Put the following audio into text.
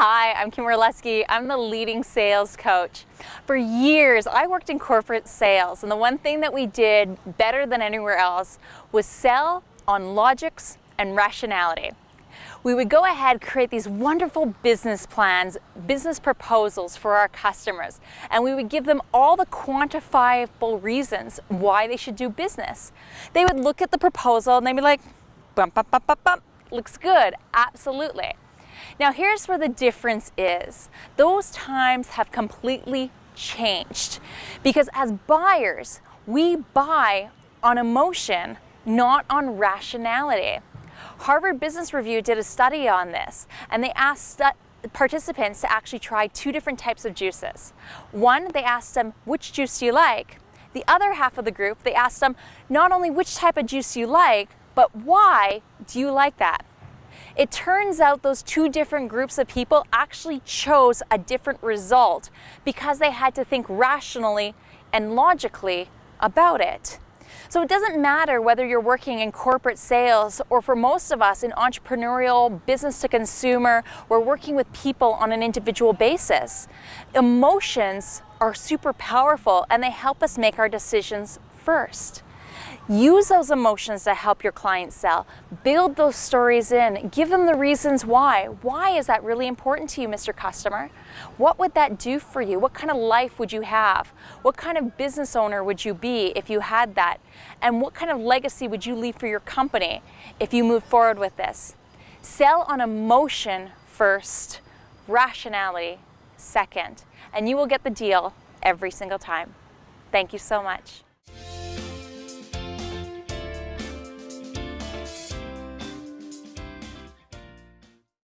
Hi, I'm Kim Orlesky. I'm the leading sales coach. For years, I worked in corporate sales, and the one thing that we did better than anywhere else was sell on logics and rationality. We would go ahead, create these wonderful business plans, business proposals for our customers, and we would give them all the quantifiable reasons why they should do business. They would look at the proposal and they'd be like, bump, bump, bump, bump, bump, looks good, absolutely. Now here's where the difference is. Those times have completely changed because as buyers, we buy on emotion, not on rationality. Harvard Business Review did a study on this and they asked participants to actually try two different types of juices. One, they asked them, which juice do you like? The other half of the group, they asked them not only which type of juice you like, but why do you like that? It turns out those two different groups of people actually chose a different result because they had to think rationally and logically about it. So it doesn't matter whether you're working in corporate sales or for most of us in entrepreneurial, business to consumer, we're working with people on an individual basis. Emotions are super powerful and they help us make our decisions first. Use those emotions to help your clients sell. Build those stories in. Give them the reasons why. Why is that really important to you, Mr. Customer? What would that do for you? What kind of life would you have? What kind of business owner would you be if you had that? And what kind of legacy would you leave for your company if you move forward with this? Sell on emotion first, rationality second, and you will get the deal every single time. Thank you so much.